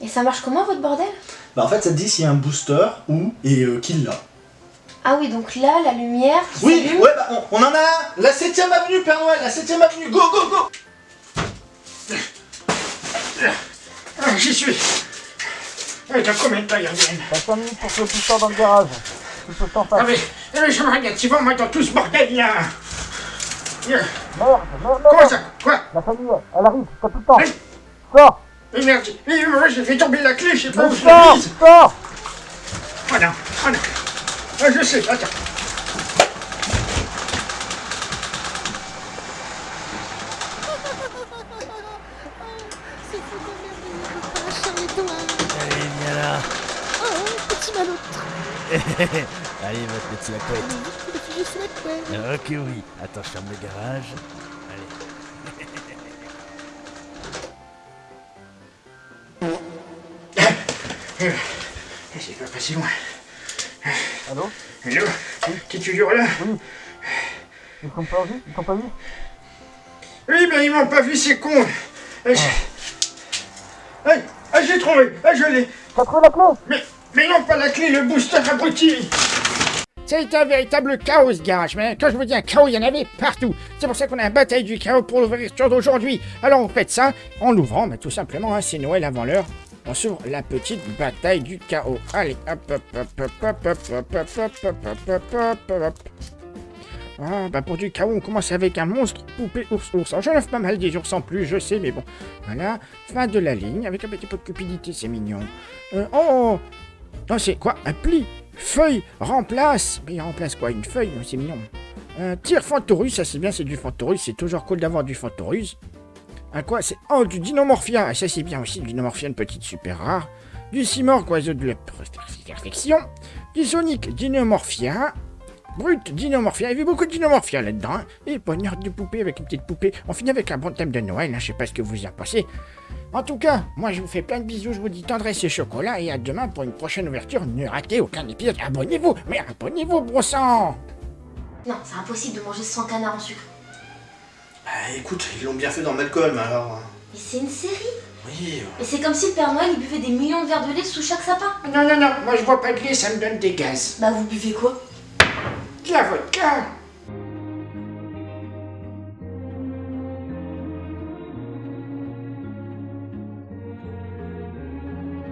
Et ça marche comment votre bordel? Bah en fait ça te dit s'il y a un booster où et euh, qui l'a. Ah oui, donc là, la lumière qui Oui, ouais, bah on, on en a un La 7ème avenue, Père Noël, la 7ème avenue, go, go, go Ah, J'y suis. Eh, T'as combien de temps, Yardienne T'as 5 minutes pour que tout sort dans le garage. Tu peux t'en faire. Ah mais, eh, j'aimerais bien, tu vas moi dans tout ce bordel là Merde, merde, merde. Comment ça? Quoi? La famille, elle arrive, t'as tout le temps. Mais- Sors Eh merde, eh, moi j'ai fait tomber la clé, je sais pas où Mais je l'ai mise Sors Oh non, oh non Ah je sais, attends. Allez, viens là. Oh, petit malot. Allez, votre petit la couette. Le petit juste la couenne. Ok, oui. Attends, je ferme le garage. Eh, C'est pas passé loin. Allô Hello T'es toujours là Ils t'ont pas vu Ils t'ont pas vu Oui, ben ils m'ont pas vu, c'est con Eh, je- Ah, ah, j'ai trouvé Ah, je l'ai T'as trouvé la clé Mais, mais non, pas la clé, le booster abruti Ça a été un véritable chaos ce garage, mais quand je vous dis un chaos, il y en avait partout. C'est pour ça qu'on a une bataille du chaos pour l'ouverture d'aujourd'hui. Alors on fait ça en l'ouvrant, mais tout simplement, hein, c'est Noël avant l'heure. On s'ouvre la petite bataille du chaos. Allez, hop, hop, hop, hop, hop, hop, hop, hop, hop, hop, hop, hop, hop. Ah, bah pour du chaos, on commence avec un monstre poupée ours ours. Alors, J'en offre pas mal des ours en plus, je sais, mais bon. Voilà, fin de la ligne, avec un petit peu de cupidité, c'est mignon. Euh, oh Non, c'est quoi Un pli Feuille Remplace Mais il remplace quoi Une feuille C'est mignon. Un tir Fantorus, ça c'est bien, c'est du Fantorus, c'est toujours cool d'avoir du Fantorus. Un quoi C'est Oh, du Dinomorphia, ça c'est bien aussi, du Dinomorphia, une petite super rare. Du Simorque, oiseau de la perfection. Du Sonic Dinomorphia. Brut Dinomorphia, il y avait beaucoup de Dinomorphia là-dedans. hein. Et poignard de poupée avec une petite poupée. On finit avec un bon thème de Noël, hein, je sais pas ce que vous en pensez. En tout cas, moi je vous fais plein de bisous, je vous dis tendresse et chocolat, et à demain pour une prochaine ouverture. Ne ratez aucun épisode, abonnez-vous, mais abonnez-vous, gros sang Non, c'est impossible de manger sans canard en sucre. Bah écoute, ils l'ont bien fait dans Malcolm alors. Mais c'est une série. Oui. Et c'est comme si le Père Noël il buvait des millions de verres de lait sous chaque sapin. Non, non, non, moi je bois pas de lait, ça me donne des gaz. Bah vous buvez quoi? De la vodka